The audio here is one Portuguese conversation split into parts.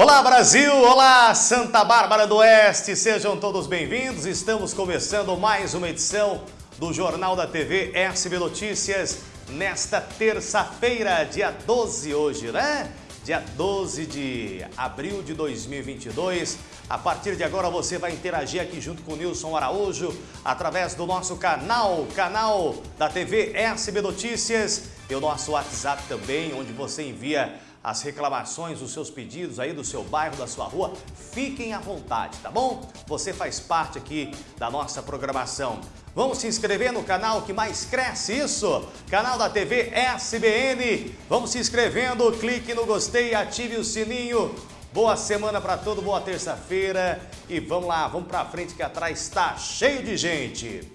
Olá Brasil, olá Santa Bárbara do Oeste, sejam todos bem-vindos. Estamos começando mais uma edição do Jornal da TV SB Notícias nesta terça-feira, dia 12 hoje, né? Dia 12 de abril de 2022. A partir de agora você vai interagir aqui junto com o Nilson Araújo através do nosso canal, canal da TV SB Notícias e o nosso WhatsApp também, onde você envia as reclamações, os seus pedidos aí do seu bairro, da sua rua, fiquem à vontade, tá bom? Você faz parte aqui da nossa programação. Vamos se inscrever no canal que mais cresce, isso? Canal da TV SBN. Vamos se inscrevendo, clique no gostei, ative o sininho. Boa semana para todo, boa terça-feira e vamos lá, vamos para frente que atrás está cheio de gente.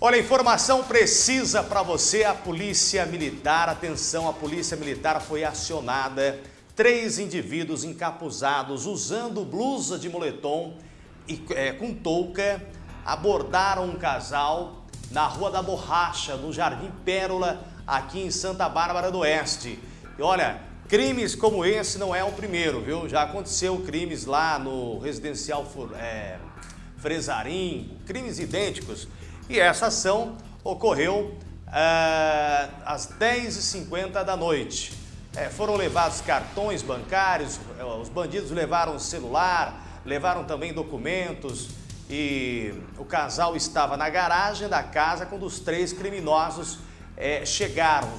Olha, informação precisa para você, a Polícia Militar, atenção, a Polícia Militar foi acionada, três indivíduos encapuzados usando blusa de moletom e é, com touca, abordaram um casal na Rua da Borracha, no Jardim Pérola, aqui em Santa Bárbara do Oeste. E olha, crimes como esse não é o primeiro, viu? Já aconteceu crimes lá no residencial é, Fresarim, crimes idênticos. E essa ação ocorreu é, às 10h50 da noite. É, foram levados cartões bancários, eh, os bandidos levaram celular, levaram também documentos e o casal estava na garagem da casa quando os três criminosos é, chegaram.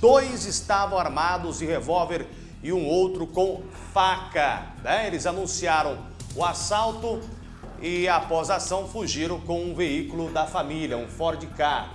Dois estavam armados de revólver e um outro com faca. Né? Eles anunciaram o assalto e após a ação fugiram com um veículo da família, um Ford Ka,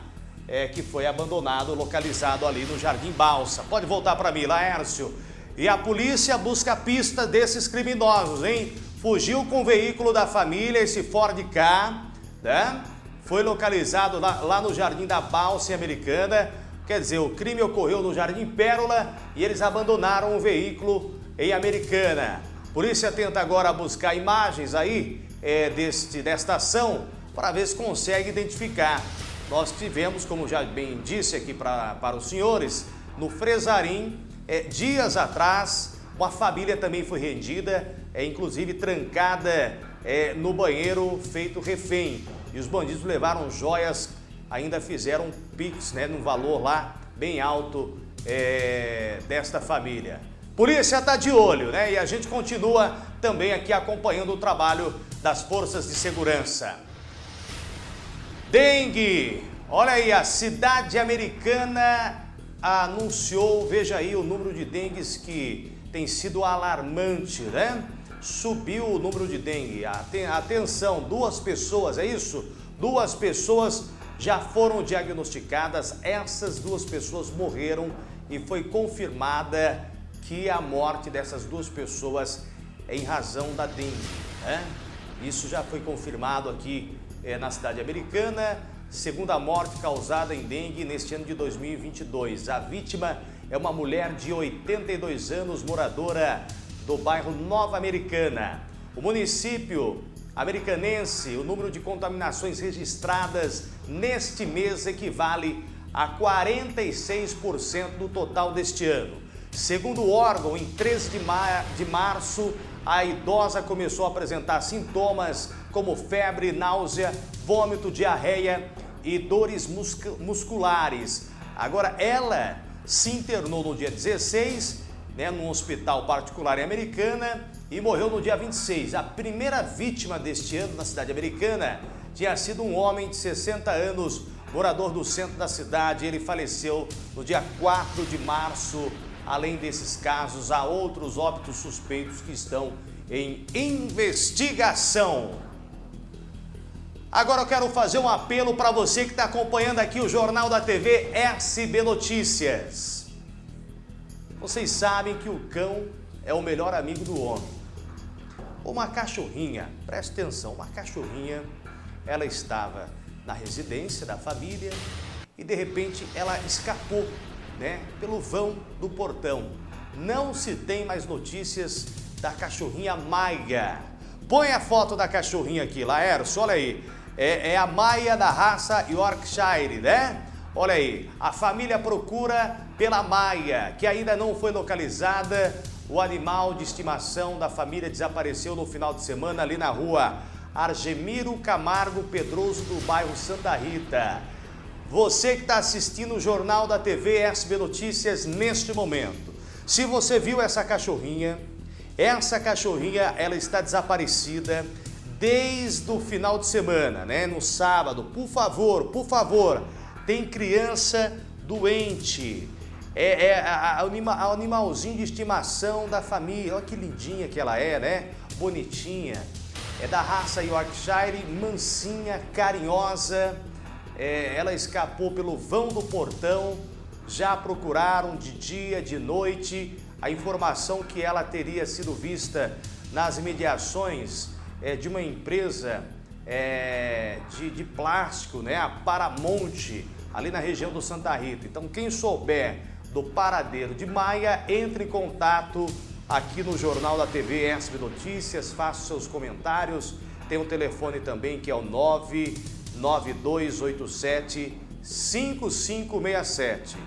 é, que foi abandonado, localizado ali no Jardim Balsa. Pode voltar para mim, Laércio. E a polícia busca a pista desses criminosos, hein? Fugiu com o veículo da família, esse Ford Ka, né? Foi localizado lá, lá no Jardim da Balsa Americana. Quer dizer, o crime ocorreu no Jardim Pérola e eles abandonaram o veículo em Americana. Polícia tenta agora buscar imagens aí é, deste, desta ação para ver se consegue identificar. Nós tivemos, como já bem disse aqui pra, para os senhores, no Fresarim, é, dias atrás, uma família também foi rendida, é, inclusive trancada é, no banheiro feito refém. E os bandidos levaram joias, ainda fizeram pix, né, num valor lá bem alto é, desta família. Polícia está de olho, né? E a gente continua também aqui acompanhando o trabalho das forças de segurança. Dengue. Olha aí, a cidade americana anunciou, veja aí o número de dengues que tem sido alarmante, né? Subiu o número de dengue. Atenção, duas pessoas, é isso? Duas pessoas já foram diagnosticadas, essas duas pessoas morreram e foi confirmada que a morte dessas duas pessoas é em razão da dengue. Né? Isso já foi confirmado aqui é, na cidade americana, segunda morte causada em dengue neste ano de 2022. A vítima é uma mulher de 82 anos, moradora do bairro Nova Americana. O município americanense, o número de contaminações registradas neste mês equivale a 46% do total deste ano. Segundo o órgão, em 13 de, mar de março, a idosa começou a apresentar sintomas como febre, náusea, vômito, diarreia e dores musculares. Agora, ela se internou no dia 16, né, num hospital particular em Americana e morreu no dia 26. A primeira vítima deste ano na cidade americana tinha sido um homem de 60 anos, morador do centro da cidade. Ele faleceu no dia 4 de março Além desses casos, há outros óbitos suspeitos que estão em investigação. Agora eu quero fazer um apelo para você que está acompanhando aqui o Jornal da TV SB Notícias. Vocês sabem que o cão é o melhor amigo do homem. Uma cachorrinha, preste atenção, uma cachorrinha, ela estava na residência da família e de repente ela escapou né, pelo vão do portão. Não se tem mais notícias da cachorrinha Maia. Põe a foto da cachorrinha aqui, Laércio, olha aí. É, é a Maia da raça Yorkshire, né? Olha aí, a família procura pela Maia, que ainda não foi localizada o animal de estimação da família desapareceu no final de semana ali na rua Argemiro Camargo Pedroso do bairro Santa Rita. Você que está assistindo o Jornal da TV SB Notícias neste momento. Se você viu essa cachorrinha, essa cachorrinha ela está desaparecida desde o final de semana, né? No sábado. Por favor, por favor, tem criança doente. É, é a, a, animalzinho de estimação da família. Olha que lindinha que ela é, né? Bonitinha. É da raça Yorkshire, mansinha, carinhosa. É, ela escapou pelo vão do portão. Já procuraram de dia, de noite. A informação que ela teria sido vista nas imediações é, de uma empresa é, de, de plástico, né? A Paramonte, ali na região do Santa Rita. Então, quem souber do paradeiro de Maia, entre em contato aqui no Jornal da TV SB Notícias, faça seus comentários. Tem um telefone também que é o 99287 5567.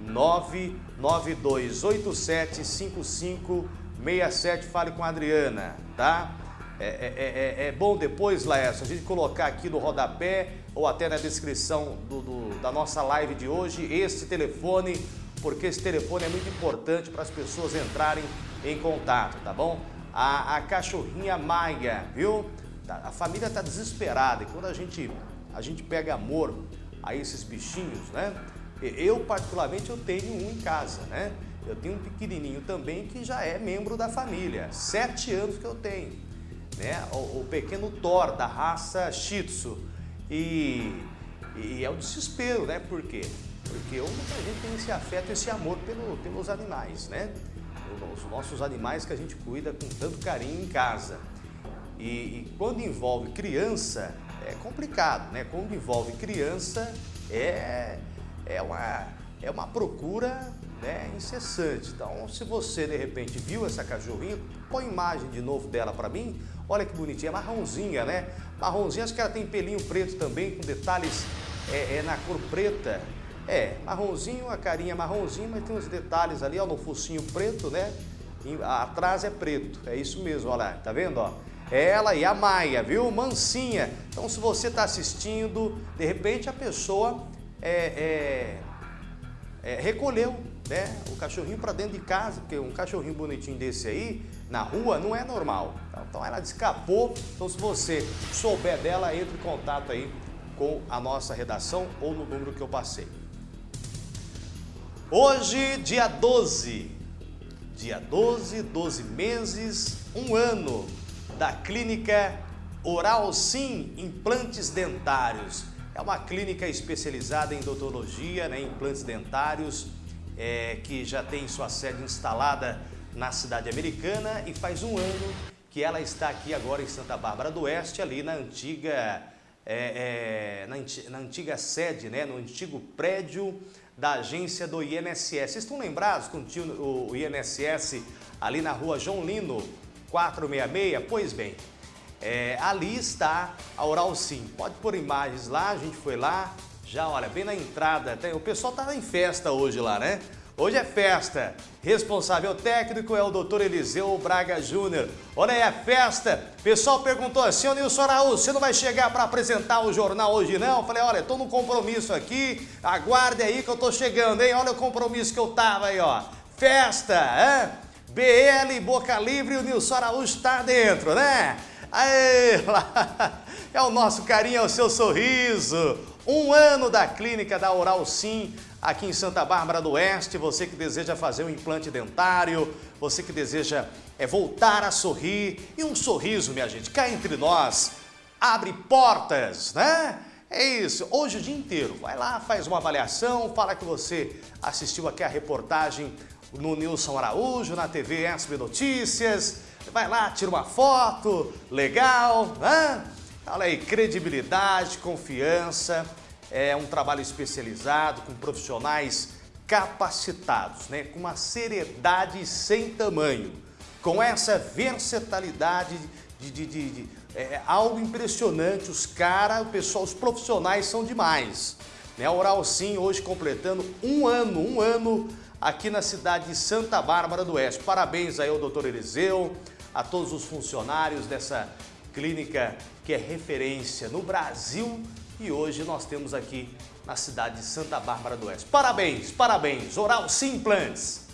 99287 5567. Fale com a Adriana, tá? É, é, é, é, bom depois, Laércio, a gente colocar aqui no rodapé ou até na descrição do, do, da nossa live de hoje esse telefone, porque esse telefone é muito importante para as pessoas entrarem em contato, tá bom? A, a cachorrinha Maia, viu? Tá, a família está desesperada e quando a gente, a gente pega amor a esses bichinhos, né? Eu, particularmente, eu tenho um em casa, né? Eu tenho um pequenininho também que já é membro da família, sete anos que eu tenho né? o, o pequeno Thor da raça Shih Tzu. E, e é o desespero, né? Por quê? Porque muita gente tem esse afeto, esse amor pelo, pelos animais, né? Os nossos animais que a gente cuida com tanto carinho em casa. E, e, quando envolve criança, é complicado, né? Quando envolve criança, é, é, uma, é uma procura né, incessante. Então, se você de repente viu essa cachorrinha, põe imagem de novo dela para mim. Olha que bonitinha, marronzinha, né? Marronzinha, acho que ela tem pelinho preto também, com detalhes é, é na cor preta. É, marronzinho, a carinha marronzinha, mas tem uns detalhes ali, ó, no focinho preto, né? E, atrás é preto, é isso mesmo, olha lá, tá vendo, ó? Ela e a Maia, viu? Mansinha. Então, se você está assistindo, de repente a pessoa é, é, é, recolheu né, o cachorrinho para dentro de casa, porque um cachorrinho bonitinho desse aí, na rua, não é normal. Então ela escapou, então se você souber dela, entre em contato aí com a nossa redação ou no número que eu passei. Hoje, dia 12, dia 12, 12 meses, um ano da clínica Oral Sim Implantes Dentários. É uma clínica especializada em odontologia, né, implantes dentários, é, que já tem sua sede instalada na cidade americana e faz um ano que ela está aqui agora em Santa Bárbara do Oeste, ali na antiga, é, é, na, na, antiga sede, né, no antigo prédio da agência do INSS. Vocês estão lembrados tinha o INSS ali na rua João Lino 466? Pois bem, é, ali está a Oral Sim. Pode pôr imagens lá, a gente foi lá, já, olha, bem na entrada, tem, o pessoal tá em festa hoje lá, né? Hoje é festa. Responsável técnico é o doutor Eliseu Braga Júnior. Olha aí a festa. O pessoal perguntou assim, ô Nilson Araújo, você não vai chegar para apresentar o jornal hoje não? Eu falei, olha, tô no compromisso aqui, aguarde aí que eu tô chegando, hein? Olha o compromisso que eu tava aí, ó. Festa, hein? BL, Boca Livre o Nilson Araújo tá dentro, né? Aê. É o nosso carinho, é o seu sorriso. Um ano da clínica da Oral Sim, aqui em Santa Bárbara do Oeste. Você que deseja fazer um implante dentário, você que deseja é, voltar a sorrir. E um sorriso, minha gente, cá entre nós, abre portas, né? É isso, hoje o dia inteiro. Vai lá, faz uma avaliação, fala que você assistiu aqui a reportagem no Nilson Araújo, na TV SB Notícias. Vai lá, tira uma foto, legal, né? Olha aí, credibilidade, confiança, é um trabalho especializado com profissionais capacitados, né? com uma seriedade sem tamanho, com essa versatilidade de, de, de, de é, algo impressionante. Os caras, o pessoal, os profissionais são demais. Né? A Oral Sim hoje completando um ano, um ano aqui na cidade de Santa Bárbara do Oeste. Parabéns aí ao doutor Eliseu, a todos os funcionários dessa clínica que é referência no Brasil e hoje nós temos aqui na cidade de Santa Bárbara do Oeste. Parabéns, parabéns, Oral Simplantes.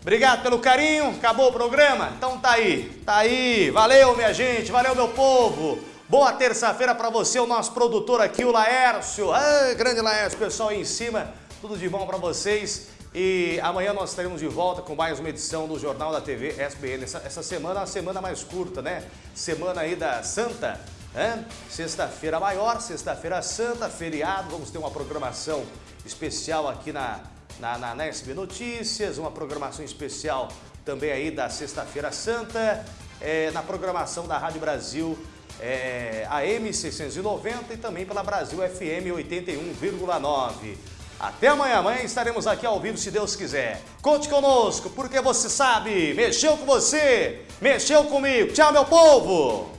Obrigado pelo carinho, acabou o programa? Então tá aí, tá aí. Valeu, minha gente, valeu, meu povo. Boa terça-feira para você, o nosso produtor aqui, o Laércio. Ah, grande Laércio, pessoal aí em cima, tudo de bom para vocês. E amanhã nós estaremos de volta com mais uma edição do Jornal da TV SBN. Essa, essa semana é uma semana mais curta, né? Semana aí da Santa, né? Sexta-feira maior, sexta-feira santa, feriado. Vamos ter uma programação especial aqui na, na, na, na SB Notícias, uma programação especial também aí da Sexta-feira Santa, é, na programação da Rádio Brasil é, AM 690 e também pela Brasil FM 81,9. Até amanhã, amanhã estaremos aqui ao vivo se Deus quiser. Conte conosco, porque você sabe, mexeu com você, mexeu comigo. Tchau, meu povo!